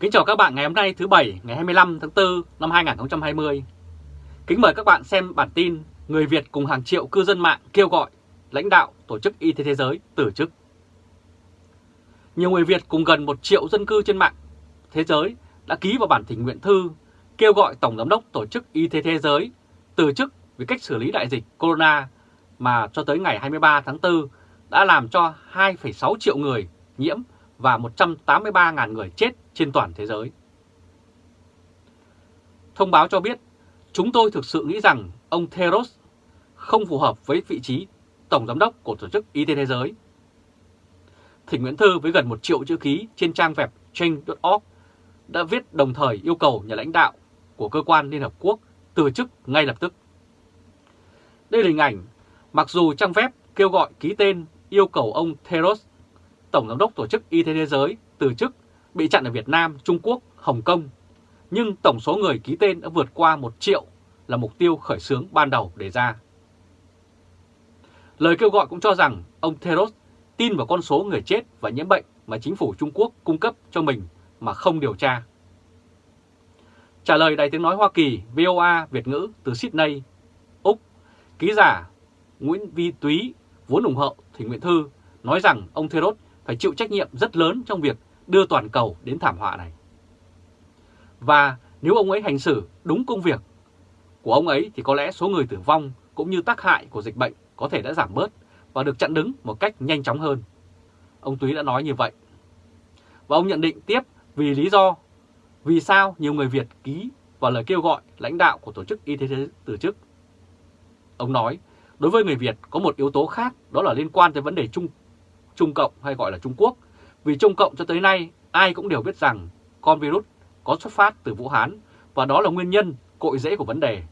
Kính chào các bạn ngày hôm nay thứ Bảy ngày 25 tháng 4 năm 2020. Kính mời các bạn xem bản tin Người Việt cùng hàng triệu cư dân mạng kêu gọi lãnh đạo Tổ chức Y tế Thế giới từ chức. Nhiều người Việt cùng gần 1 triệu dân cư trên mạng thế giới đã ký vào bản thỉnh nguyện thư kêu gọi Tổng Giám đốc Tổ chức Y tế Thế giới từ chức vì cách xử lý đại dịch Corona mà cho tới ngày 23 tháng 4 đã làm cho 2,6 triệu người nhiễm và 183.000 người chết trên toàn thế giới. Thông báo cho biết, chúng tôi thực sự nghĩ rằng ông Theros không phù hợp với vị trí Tổng Giám đốc của Tổ chức Y tế Thế giới. Thỉnh Nguyễn Thư với gần 1 triệu chữ ký trên trang web change.org đã viết đồng thời yêu cầu nhà lãnh đạo của cơ quan Liên Hợp Quốc từ chức ngay lập tức. Đây là hình ảnh, mặc dù trang web kêu gọi ký tên yêu cầu ông Theros, Tổng Giám đốc Tổ chức Y tế Thế giới, từ chức bị chặn ở Việt Nam, Trung Quốc, Hồng Kông, nhưng tổng số người ký tên đã vượt qua 1 triệu là mục tiêu khởi xướng ban đầu đề ra. Lời kêu gọi cũng cho rằng ông Theros tin vào con số người chết và nhiễm bệnh mà chính phủ Trung Quốc cung cấp cho mình mà không điều tra. Trả lời Đài tiếng nói Hoa Kỳ VOA Việt ngữ từ Sydney, Úc, ký giả Nguyễn Vi Túy vốn ủng hộ Thỉnh Nguyện Thư nói rằng ông Theros phải chịu trách nhiệm rất lớn trong việc đưa toàn cầu đến thảm họa này. Và nếu ông ấy hành xử đúng công việc của ông ấy thì có lẽ số người tử vong cũng như tác hại của dịch bệnh có thể đã giảm bớt và được chặn đứng một cách nhanh chóng hơn. Ông Túy đã nói như vậy. Và ông nhận định tiếp vì lý do vì sao nhiều người Việt ký vào lời kêu gọi lãnh đạo của Tổ chức Y tế Thế giới từ chức. Ông nói, đối với người Việt có một yếu tố khác đó là liên quan tới vấn đề Trung, Trung Cộng hay gọi là Trung Quốc. Vì Trung Cộng cho tới nay ai cũng đều biết rằng con virus có xuất phát từ Vũ Hán và đó là nguyên nhân cội rễ của vấn đề.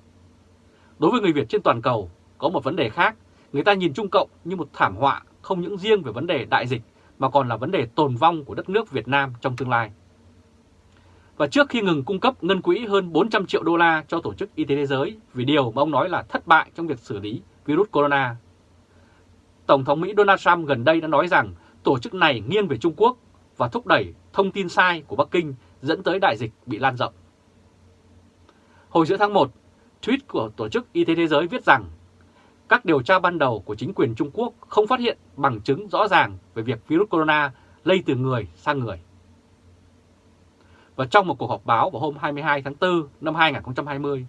Đối với người Việt trên toàn cầu có một vấn đề khác, người ta nhìn Trung Cộng như một thảm họa không những riêng về vấn đề đại dịch mà còn là vấn đề tồn vong của đất nước Việt Nam trong tương lai. Và trước khi ngừng cung cấp ngân quỹ hơn 400 triệu đô la cho Tổ chức Y tế Thế giới vì điều mà ông nói là thất bại trong việc xử lý virus corona, Tổng thống Mỹ Donald Trump gần đây đã nói rằng tổ chức này nghiêng về Trung Quốc và thúc đẩy thông tin sai của Bắc Kinh dẫn tới đại dịch bị lan rộng. Hồi giữa tháng 1, tweet của Tổ chức Y tế Thế giới viết rằng các điều tra ban đầu của chính quyền Trung Quốc không phát hiện bằng chứng rõ ràng về việc virus corona lây từ người sang người. Và trong một cuộc họp báo vào hôm 22 tháng 4 năm 2020,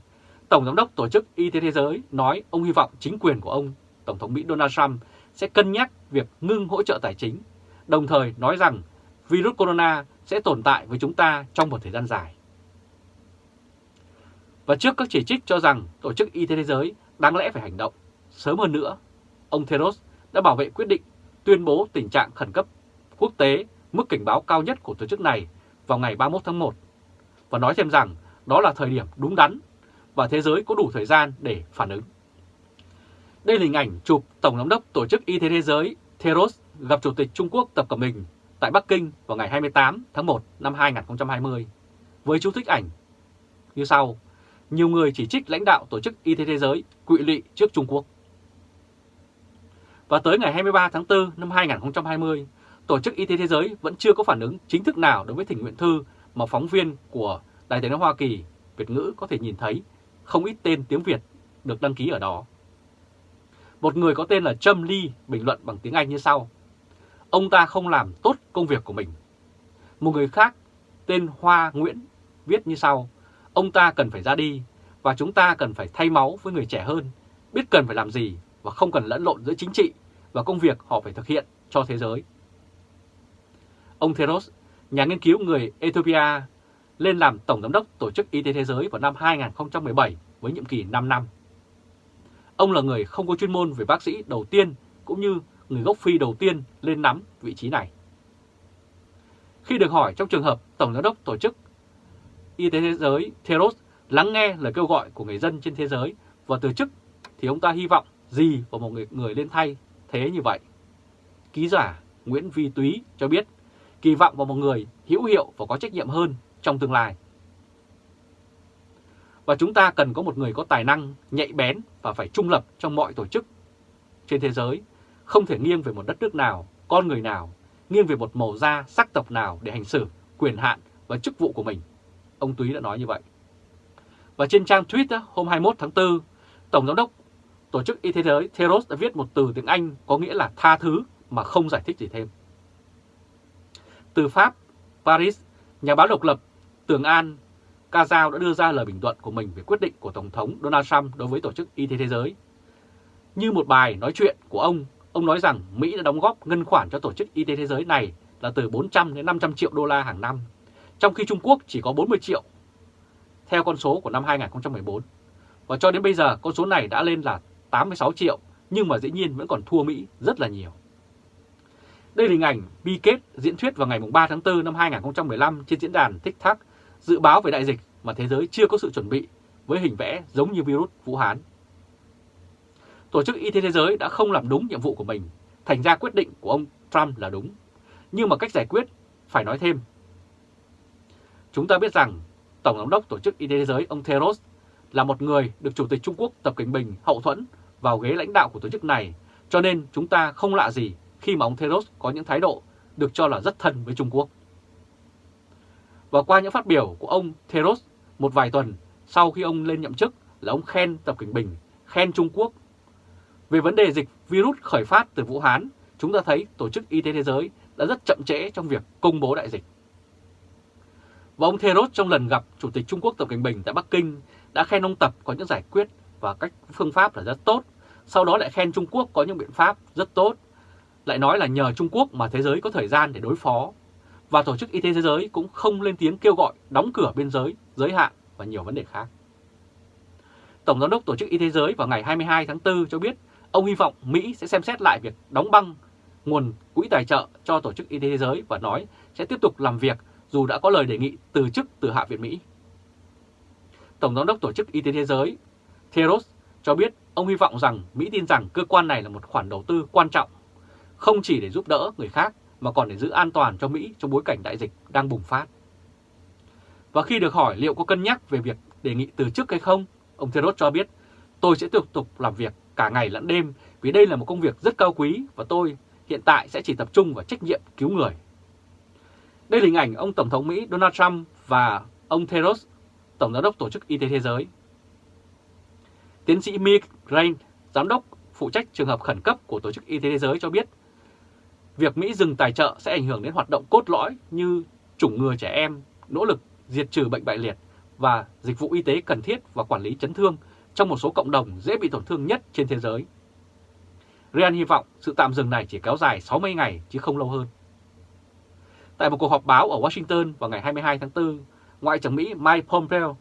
Tổng Giám đốc Tổ chức Y tế Thế giới nói ông hy vọng chính quyền của ông, Tổng thống Mỹ Donald Trump sẽ cân nhắc việc ngưng hỗ trợ tài chính, đồng thời nói rằng virus corona sẽ tồn tại với chúng ta trong một thời gian dài. Và trước các chỉ trích cho rằng Tổ chức Y tế Thế giới đáng lẽ phải hành động, sớm hơn nữa, ông Theros đã bảo vệ quyết định tuyên bố tình trạng khẩn cấp quốc tế mức cảnh báo cao nhất của tổ chức này vào ngày 31 tháng 1 và nói thêm rằng đó là thời điểm đúng đắn và thế giới có đủ thời gian để phản ứng. Đây là hình ảnh chụp Tổng giám đốc Tổ chức Y tế Thế giới Theros gặp Chủ tịch Trung Quốc Tập Cận Bình tại Bắc Kinh vào ngày 28 tháng 1 năm 2020 với chú thích ảnh như sau. Nhiều người chỉ trích lãnh đạo Tổ chức Y tế Thế giới quỵ lụy trước Trung Quốc. Và tới ngày 23 tháng 4 năm 2020, Tổ chức Y tế Thế giới vẫn chưa có phản ứng chính thức nào đối với thỉnh nguyện thư mà phóng viên của Đài tiếng nói Hoa Kỳ Việt ngữ có thể nhìn thấy không ít tên tiếng Việt được đăng ký ở đó. Một người có tên là Trâm Ly bình luận bằng tiếng Anh như sau. Ông ta không làm tốt công việc của mình. Một người khác tên Hoa Nguyễn viết như sau. Ông ta cần phải ra đi và chúng ta cần phải thay máu với người trẻ hơn, biết cần phải làm gì và không cần lẫn lộn giữa chính trị và công việc họ phải thực hiện cho thế giới. Ông Theros, nhà nghiên cứu người Ethiopia, lên làm Tổng Giám đốc Tổ chức Y tế Thế giới vào năm 2017 với nhiệm kỳ 5 năm. Ông là người không có chuyên môn về bác sĩ đầu tiên cũng như người gốc Phi đầu tiên lên nắm vị trí này. Khi được hỏi trong trường hợp Tổng Giám đốc Tổ chức Y tế Thế giới Theros lắng nghe lời kêu gọi của người dân trên thế giới và từ chức thì ông ta hy vọng gì vào một người, người lên thay thế như vậy. Ký giả Nguyễn Vi Túy cho biết kỳ vọng vào một người hữu hiệu và có trách nhiệm hơn trong tương lai. Và chúng ta cần có một người có tài năng, nhạy bén và phải trung lập trong mọi tổ chức trên thế giới, không thể nghiêng về một đất nước nào, con người nào, nghiêng về một màu da, sắc tộc nào để hành xử, quyền hạn và chức vụ của mình. Ông Túy đã nói như vậy. Và trên trang tweet hôm 21 tháng 4, Tổng Giám đốc Tổ chức Y tế Thế giới Theros đã viết một từ tiếng Anh có nghĩa là tha thứ mà không giải thích gì thêm. Từ Pháp, Paris, nhà báo độc lập Tường An Ca Dao đã đưa ra lời bình luận của mình về quyết định của Tổng thống Donald Trump đối với Tổ chức Y tế Thế giới. Như một bài nói chuyện của ông, ông nói rằng Mỹ đã đóng góp ngân khoản cho Tổ chức Y tế Thế giới này là từ 400 đến 500 triệu đô la hàng năm, trong khi Trung Quốc chỉ có 40 triệu, theo con số của năm 2014. Và cho đến bây giờ con số này đã lên là 86 triệu, nhưng mà dĩ nhiên vẫn còn thua Mỹ rất là nhiều. Đây là hình ảnh bi kết diễn thuyết vào ngày 3 tháng 4 năm 2015 trên diễn đàn TikTok dự báo về đại dịch mà thế giới chưa có sự chuẩn bị với hình vẽ giống như virus Vũ Hán. Tổ chức Y tế Thế giới đã không làm đúng nhiệm vụ của mình, thành ra quyết định của ông Trump là đúng. Nhưng mà cách giải quyết phải nói thêm. Chúng ta biết rằng Tổng giám đốc Tổ chức Y tế Thế giới ông Theros là một người được Chủ tịch Trung Quốc Tập Cận Bình hậu thuẫn vào ghế lãnh đạo của tổ chức này, cho nên chúng ta không lạ gì khi mà ông Theros có những thái độ được cho là rất thân với Trung Quốc. Và qua những phát biểu của ông Theros một vài tuần sau khi ông lên nhậm chức là ông khen Tập Cảnh Bình, khen Trung Quốc. Về vấn đề dịch virus khởi phát từ Vũ Hán, chúng ta thấy Tổ chức Y tế Thế giới đã rất chậm trễ trong việc công bố đại dịch. Và ông Theros trong lần gặp Chủ tịch Trung Quốc Tập Cảnh Bình tại Bắc Kinh đã khen ông Tập có những giải quyết và cách phương pháp là rất tốt, sau đó lại khen Trung Quốc có những biện pháp rất tốt, lại nói là nhờ Trung Quốc mà thế giới có thời gian để đối phó và Tổ chức Y tế Thế giới cũng không lên tiếng kêu gọi đóng cửa biên giới, giới hạn và nhiều vấn đề khác. Tổng Giám đốc Tổ chức Y tế Thế giới vào ngày 22 tháng 4 cho biết ông hy vọng Mỹ sẽ xem xét lại việc đóng băng nguồn quỹ tài trợ cho Tổ chức Y tế Thế giới và nói sẽ tiếp tục làm việc dù đã có lời đề nghị từ chức từ Hạ viện Mỹ. Tổng Giám đốc Tổ chức Y tế Thế giới Theros cho biết ông hy vọng rằng Mỹ tin rằng cơ quan này là một khoản đầu tư quan trọng, không chỉ để giúp đỡ người khác mà còn để giữ an toàn cho Mỹ trong bối cảnh đại dịch đang bùng phát. Và khi được hỏi liệu có cân nhắc về việc đề nghị từ chức hay không, ông Theros cho biết tôi sẽ tiếp tục làm việc cả ngày lẫn đêm vì đây là một công việc rất cao quý và tôi hiện tại sẽ chỉ tập trung vào trách nhiệm cứu người. Đây là hình ảnh ông Tổng thống Mỹ Donald Trump và ông Theros, Tổng giám đốc Tổ chức Y tế Thế giới. Tiến sĩ Mick Rain, giám đốc phụ trách trường hợp khẩn cấp của Tổ chức Y tế Thế giới cho biết Việc Mỹ dừng tài trợ sẽ ảnh hưởng đến hoạt động cốt lõi như chủng ngừa trẻ em, nỗ lực diệt trừ bệnh bại liệt và dịch vụ y tế cần thiết và quản lý chấn thương trong một số cộng đồng dễ bị tổn thương nhất trên thế giới. Ryan hy vọng sự tạm dừng này chỉ kéo dài 60 ngày chứ không lâu hơn. Tại một cuộc họp báo ở Washington vào ngày 22 tháng 4, Ngoại trưởng Mỹ Mike Pompeo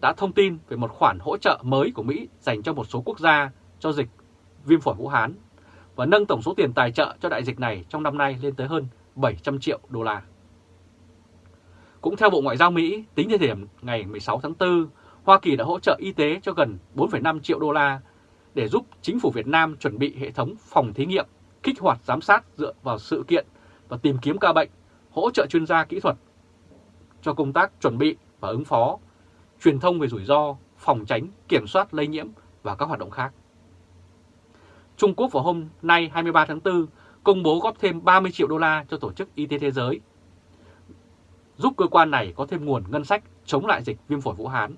đã thông tin về một khoản hỗ trợ mới của Mỹ dành cho một số quốc gia cho dịch viêm phổi Vũ Hán và nâng tổng số tiền tài trợ cho đại dịch này trong năm nay lên tới hơn 700 triệu đô la. Cũng theo Bộ Ngoại giao Mỹ, tính thời điểm ngày 16 tháng 4, Hoa Kỳ đã hỗ trợ y tế cho gần 4,5 triệu đô la để giúp chính phủ Việt Nam chuẩn bị hệ thống phòng thí nghiệm, kích hoạt giám sát dựa vào sự kiện và tìm kiếm ca bệnh, hỗ trợ chuyên gia kỹ thuật cho công tác chuẩn bị và ứng phó, truyền thông về rủi ro, phòng tránh, kiểm soát lây nhiễm và các hoạt động khác. Trung Quốc vào hôm nay 23 tháng 4 công bố góp thêm 30 triệu đô la cho Tổ chức Y tế Thế giới, giúp cơ quan này có thêm nguồn ngân sách chống lại dịch viêm phổi Vũ Hán.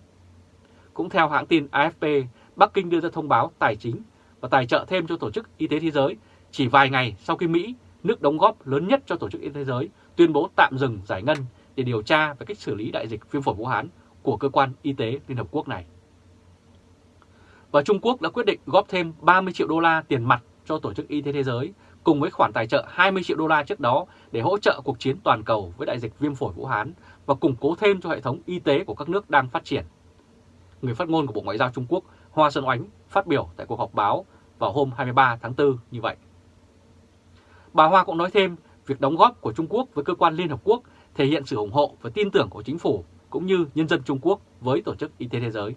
Cũng theo hãng tin AFP, Bắc Kinh đưa ra thông báo tài chính và tài trợ thêm cho Tổ chức Y tế Thế giới chỉ vài ngày sau khi Mỹ, nước đóng góp lớn nhất cho Tổ chức Y tế Thế giới, tuyên bố tạm dừng giải ngân để điều tra về cách xử lý đại dịch viêm phổi Vũ Hán của cơ quan y tế Liên Hợp Quốc này và Trung Quốc đã quyết định góp thêm 30 triệu đô la tiền mặt cho Tổ chức Y tế Thế giới, cùng với khoản tài trợ 20 triệu đô la trước đó để hỗ trợ cuộc chiến toàn cầu với đại dịch viêm phổi Vũ Hán và củng cố thêm cho hệ thống y tế của các nước đang phát triển. Người phát ngôn của Bộ Ngoại giao Trung Quốc Hoa Xuân Oánh phát biểu tại cuộc họp báo vào hôm 23 tháng 4 như vậy. Bà Hoa cũng nói thêm, việc đóng góp của Trung Quốc với cơ quan Liên Hợp Quốc thể hiện sự ủng hộ và tin tưởng của chính phủ cũng như nhân dân Trung Quốc với Tổ chức Y tế Thế giới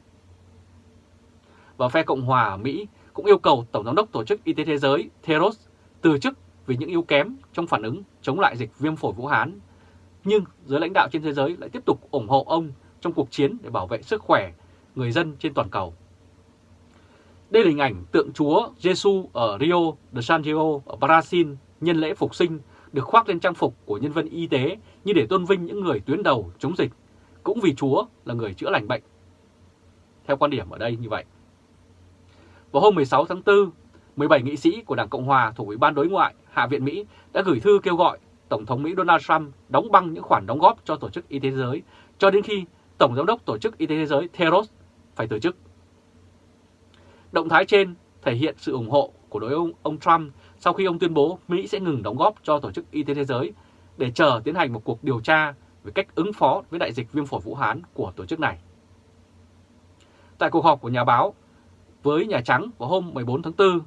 và phe Cộng hòa ở Mỹ cũng yêu cầu Tổng giám đốc Tổ chức Y tế Thế giới Theros từ chức vì những yếu kém trong phản ứng chống lại dịch viêm phổi Vũ Hán. Nhưng giới lãnh đạo trên thế giới lại tiếp tục ủng hộ ông trong cuộc chiến để bảo vệ sức khỏe người dân trên toàn cầu. Đây là hình ảnh tượng Chúa Giêsu ở Rio de Janeiro ở Brazil nhân lễ phục sinh được khoác lên trang phục của nhân viên y tế như để tôn vinh những người tuyến đầu chống dịch, cũng vì Chúa là người chữa lành bệnh. Theo quan điểm ở đây như vậy. Vào hôm 16 tháng 4, 17 nghị sĩ của Đảng Cộng Hòa thuộc Ủy ban Đối ngoại Hạ viện Mỹ đã gửi thư kêu gọi Tổng thống Mỹ Donald Trump đóng băng những khoản đóng góp cho Tổ chức Y tế Thế giới cho đến khi Tổng Giám đốc Tổ chức Y tế Thế giới Theros phải từ chức. Động thái trên thể hiện sự ủng hộ của đối ông, ông Trump sau khi ông tuyên bố Mỹ sẽ ngừng đóng góp cho Tổ chức Y tế Thế giới để chờ tiến hành một cuộc điều tra về cách ứng phó với đại dịch viêm phổi Vũ Hán của tổ chức này. Tại cuộc họp của nhà báo với Nhà Trắng vào hôm 14 tháng 4,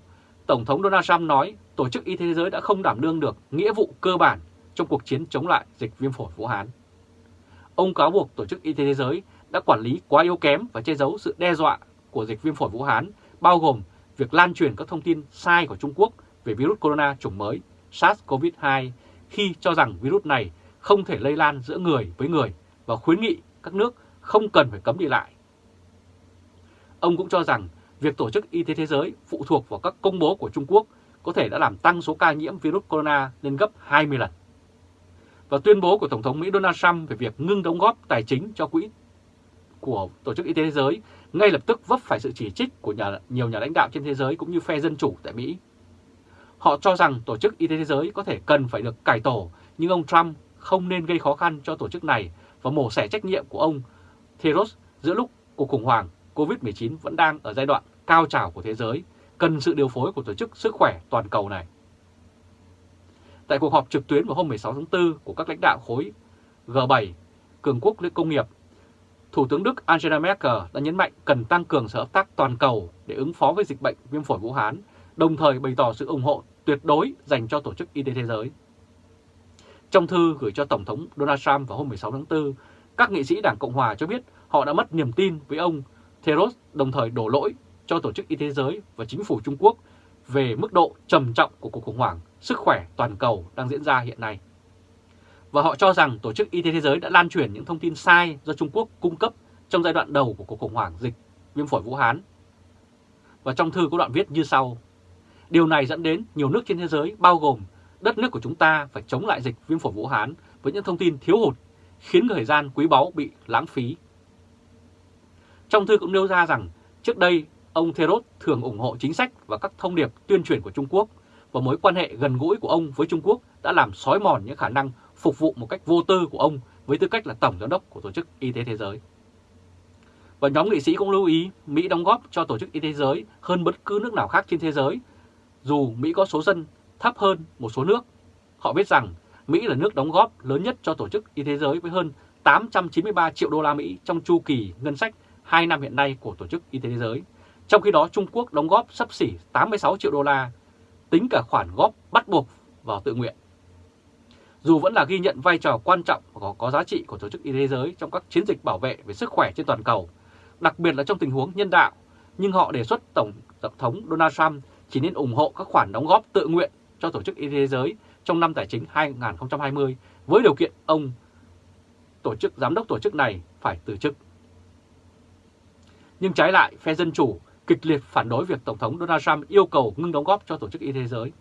Tổng thống Donald Trump nói Tổ chức Y tế Thế giới đã không đảm đương được nghĩa vụ cơ bản trong cuộc chiến chống lại dịch viêm phổi Vũ Hán. Ông cáo buộc Tổ chức Y tế Thế giới đã quản lý quá yếu kém và che giấu sự đe dọa của dịch viêm phổi Vũ Hán, bao gồm việc lan truyền các thông tin sai của Trung Quốc về virus corona chủng mới SARS-CoV-2 khi cho rằng virus này không thể lây lan giữa người với người và khuyến nghị các nước không cần phải cấm đi lại. Ông cũng cho rằng việc Tổ chức Y tế Thế giới phụ thuộc vào các công bố của Trung Quốc có thể đã làm tăng số ca nhiễm virus corona lên gấp 20 lần. Và tuyên bố của Tổng thống Mỹ Donald Trump về việc ngưng đóng góp tài chính cho quỹ của Tổ chức Y tế Thế giới ngay lập tức vấp phải sự chỉ trích của nhà, nhiều nhà lãnh đạo trên thế giới cũng như phe dân chủ tại Mỹ. Họ cho rằng Tổ chức Y tế Thế giới có thể cần phải được cải tổ, nhưng ông Trump không nên gây khó khăn cho tổ chức này và mổ xẻ trách nhiệm của ông Theros giữa lúc cuộc khủng hoảng COVID-19 vẫn đang ở giai đoạn cao trào của thế giới, cần sự điều phối của Tổ chức Sức khỏe Toàn cầu này. Tại cuộc họp trực tuyến vào hôm 16 tháng 4 của các lãnh đạo khối G7, cường quốc công nghiệp, Thủ tướng Đức Angela Merkel đã nhấn mạnh cần tăng cường sự hợp tác toàn cầu để ứng phó với dịch bệnh viêm phổi Vũ Hán, đồng thời bày tỏ sự ủng hộ tuyệt đối dành cho Tổ chức Y tế Thế giới. Trong thư gửi cho Tổng thống Donald Trump vào hôm 16 tháng 4, các nghị sĩ Đảng Cộng Hòa cho biết họ đã mất niềm tin với ông Theros đồng thời đổ lỗi cho Tổ chức Y tế Thế giới và chính phủ Trung Quốc về mức độ trầm trọng của cuộc khủng hoảng sức khỏe toàn cầu đang diễn ra hiện nay. Và họ cho rằng Tổ chức Y tế Thế giới đã lan truyền những thông tin sai do Trung Quốc cung cấp trong giai đoạn đầu của cuộc khủng hoảng dịch viêm phổi Vũ Hán. Và trong thư có đoạn viết như sau. Điều này dẫn đến nhiều nước trên thế giới bao gồm đất nước của chúng ta phải chống lại dịch viêm phổi Vũ Hán với những thông tin thiếu hụt, khiến thời gian quý báu bị lãng phí. Trong thư cũng nêu ra rằng trước đây ông Theros thường ủng hộ chính sách và các thông điệp tuyên truyền của Trung Quốc và mối quan hệ gần gũi của ông với Trung Quốc đã làm sói mòn những khả năng phục vụ một cách vô tư của ông với tư cách là Tổng Giám đốc của Tổ chức Y tế Thế giới. Và nhóm nghị sĩ cũng lưu ý Mỹ đóng góp cho Tổ chức Y tế Thế giới hơn bất cứ nước nào khác trên thế giới, dù Mỹ có số dân thấp hơn một số nước. Họ biết rằng Mỹ là nước đóng góp lớn nhất cho Tổ chức Y tế Thế giới với hơn 893 triệu đô la Mỹ trong chu kỳ ngân sách 2 năm hiện nay của Tổ chức Y tế Thế giới. Trong khi đó Trung Quốc đóng góp sắp xỉ 86 triệu đô la, tính cả khoản góp bắt buộc vào tự nguyện. Dù vẫn là ghi nhận vai trò quan trọng và có, có giá trị của Tổ chức Y tế Thế giới trong các chiến dịch bảo vệ về sức khỏe trên toàn cầu, đặc biệt là trong tình huống nhân đạo, nhưng họ đề xuất Tổng Tổng thống Donald Trump chỉ nên ủng hộ các khoản đóng góp tự nguyện cho Tổ chức Y tế Thế giới trong năm tài chính 2020 với điều kiện ông tổ chức giám đốc tổ chức này phải từ chức. Nhưng trái lại, phe Dân Chủ kịch liệt phản đối việc Tổng thống Donald Trump yêu cầu ngưng đóng góp cho Tổ chức Y tế Thế giới.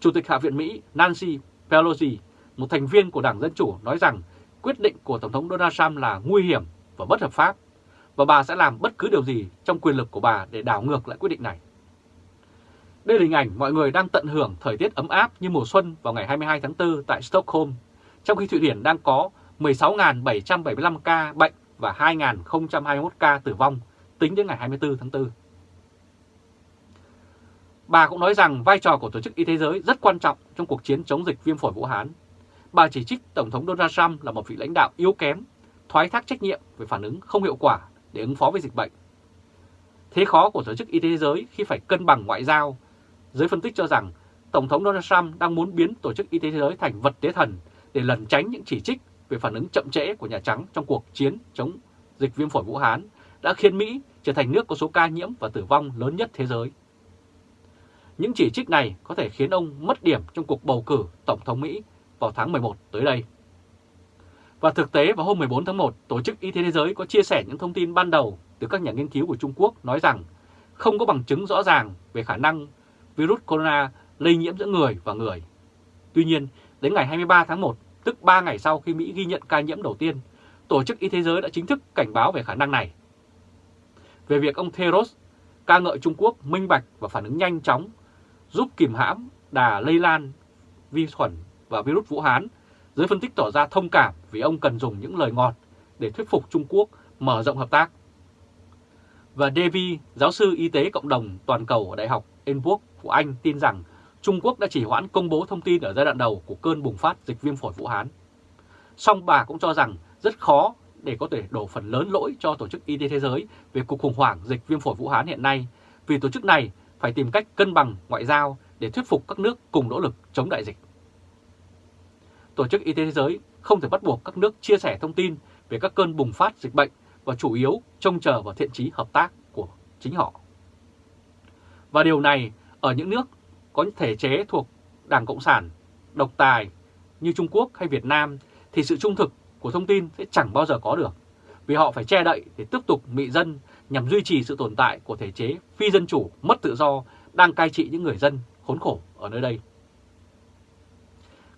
Chủ tịch Hạ viện Mỹ Nancy Pelosi, một thành viên của Đảng Dân Chủ nói rằng quyết định của Tổng thống Donald Trump là nguy hiểm và bất hợp pháp và bà sẽ làm bất cứ điều gì trong quyền lực của bà để đảo ngược lại quyết định này. Đây là hình ảnh mọi người đang tận hưởng thời tiết ấm áp như mùa xuân vào ngày 22 tháng 4 tại Stockholm, trong khi Thụy Điển đang có 16.775 ca bệnh và 2.021 ca tử vong tính đến ngày 24 tháng 4. Bà cũng nói rằng vai trò của Tổ chức Y tế Giới rất quan trọng trong cuộc chiến chống dịch viêm phổi Vũ Hán. Bà chỉ trích Tổng thống Donald Trump là một vị lãnh đạo yếu kém, thoái thác trách nhiệm về phản ứng không hiệu quả để ứng phó với dịch bệnh. Thế khó của Tổ chức Y tế Giới khi phải cân bằng ngoại giao, giới phân tích cho rằng Tổng thống Donald Trump đang muốn biến Tổ chức Y tế Thế giới thành vật tế thần để lẩn tránh những chỉ trích về phản ứng chậm trễ của Nhà Trắng trong cuộc chiến chống dịch viêm phổi Vũ Hán đã khiến Mỹ trở thành nước có số ca nhiễm và tử vong lớn nhất thế giới. Những chỉ trích này có thể khiến ông mất điểm trong cuộc bầu cử Tổng thống Mỹ vào tháng 11 tới đây. Và thực tế vào hôm 14 tháng 1, Tổ chức Y tế Thế giới có chia sẻ những thông tin ban đầu từ các nhà nghiên cứu của Trung Quốc nói rằng không có bằng chứng rõ ràng về khả năng virus corona lây nhiễm giữa người và người. Tuy nhiên, đến ngày 23 tháng 1, tức 3 ngày sau khi Mỹ ghi nhận ca nhiễm đầu tiên, Tổ chức Y tế Giới đã chính thức cảnh báo về khả năng này. Về việc ông Theros ca ngợi Trung Quốc minh bạch và phản ứng nhanh chóng, giúp kìm hãm đà lây lan vi khuẩn và virus Vũ Hán, giới phân tích tỏ ra thông cảm vì ông cần dùng những lời ngọt để thuyết phục Trung Quốc mở rộng hợp tác. Và Davy, giáo sư y tế cộng đồng toàn cầu ở Đại học Edinburgh của Anh tin rằng Trung Quốc đã chỉ hoãn công bố thông tin ở giai đoạn đầu của cơn bùng phát dịch viêm phổi Vũ Hán. Song bà cũng cho rằng rất khó để có thể đổ phần lớn lỗi cho Tổ chức Y tế Thế giới về cuộc khủng hoảng dịch viêm phổi Vũ Hán hiện nay, vì tổ chức này phải tìm cách cân bằng ngoại giao để thuyết phục các nước cùng nỗ lực chống đại dịch. Tổ chức Y tế Thế giới không thể bắt buộc các nước chia sẻ thông tin về các cơn bùng phát dịch bệnh và chủ yếu trông chờ vào thiện trí hợp tác của chính họ. Và điều này ở những nước có thể chế thuộc Đảng Cộng sản, độc tài như Trung Quốc hay Việt Nam thì sự trung thực của thông tin sẽ chẳng bao giờ có được, vì họ phải che đậy để tiếp tục mị dân nhằm duy trì sự tồn tại của thể chế phi dân chủ mất tự do đang cai trị những người dân khốn khổ ở nơi đây.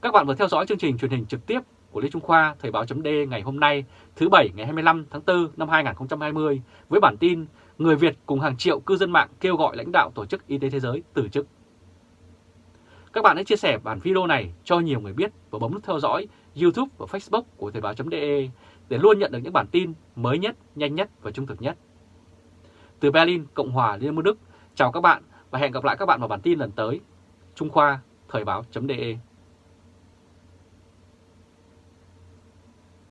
Các bạn vừa theo dõi chương trình truyền hình trực tiếp của Lê Trung Khoa Thời báo d ngày hôm nay thứ Bảy ngày 25 tháng 4 năm 2020 với bản tin Người Việt cùng hàng triệu cư dân mạng kêu gọi lãnh đạo Tổ chức Y tế Thế giới từ chức. Các bạn hãy chia sẻ bản video này cho nhiều người biết và bấm nút theo dõi YouTube và Facebook của Thời báo.de để luôn nhận được những bản tin mới nhất, nhanh nhất và trung thực nhất. Từ Berlin, Cộng hòa Liên bang Đức, chào các bạn và hẹn gặp lại các bạn vào bản tin lần tới. Trung Khoa, Thời báo.de